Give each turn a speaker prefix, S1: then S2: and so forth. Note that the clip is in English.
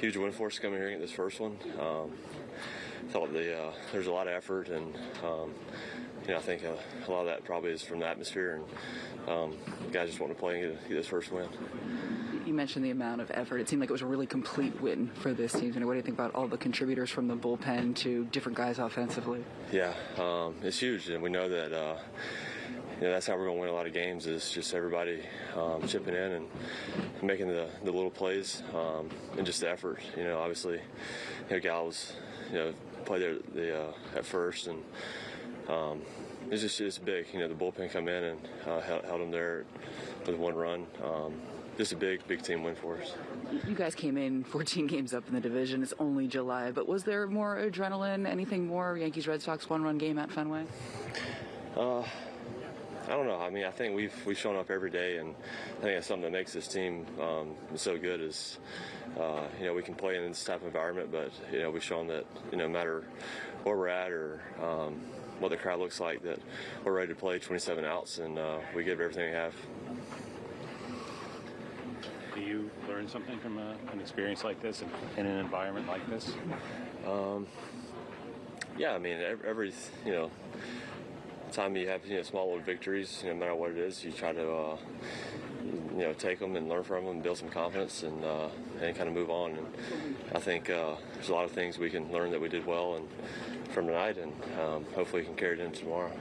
S1: huge win for us coming here and get this first one. Um, thought the uh, there's a lot of effort, and um, you know I think uh, a lot of that probably is from the atmosphere, and um, guys just want to play and get, get this first win.
S2: You mentioned the amount of effort. It seemed like it was a really complete win for this team. And what do you think about all the contributors from the bullpen to different guys offensively?
S1: Yeah, um, it's huge, and we know that. Uh, you know, that's how we're going to win a lot of games is just everybody um, chipping in and making the, the little plays um, and just the effort. You know, obviously, you know, Gal was, you know, played there the, uh, at first and um, it's just it's big. You know, the bullpen come in and uh, held, held them there with one run. Um, just a big, big team win for us.
S2: You guys came in 14 games up in the division. It's only July, but was there more adrenaline? Anything more? Yankees Red Sox one run game at Fenway?
S1: Uh, I don't know. I mean, I think we've we've shown up every day, and I think that's something that makes this team um, so good. Is uh, you know we can play in this type of environment, but you know we've shown that you know no matter where we're at or um, what the crowd looks like, that we're ready to play 27 outs, and uh, we give everything we have.
S3: Do you learn something from a, an experience like this and in an environment like this?
S1: Um, Yeah, I mean every, every you know time you have you know small little victories, you know, no matter what it is, you try to uh, you know take them and learn from them, build some confidence, and uh, and kind of move on. And I think uh, there's a lot of things we can learn that we did well and from tonight, and um, hopefully we can carry it into tomorrow.